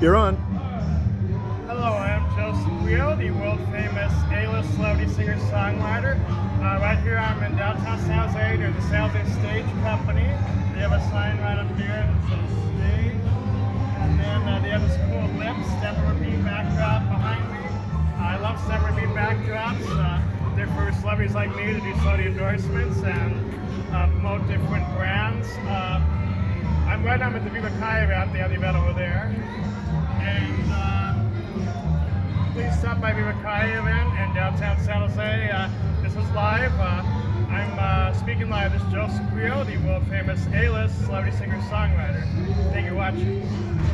You're on. Hello, I'm Joseph Guido, the world famous A-list celebrity singer-songwriter. Uh, right here I'm in downtown San Jose near the San Jose Stage Company. They have a sign right up here that says stage. And then uh, they have this cool lips, Deborah Bean backdrop behind me. I love Deborah Bean backdrops. Uh, they're for celebrities like me to do celebrity endorsements and right now I'm at the Viva Kai have the event over there. And uh, please stop by Viva Kai event in downtown San Jose. Uh, this is live. Uh, I'm uh, speaking live. This is Joseph Guido, the world famous A-list celebrity singer-songwriter. Thank you for watching.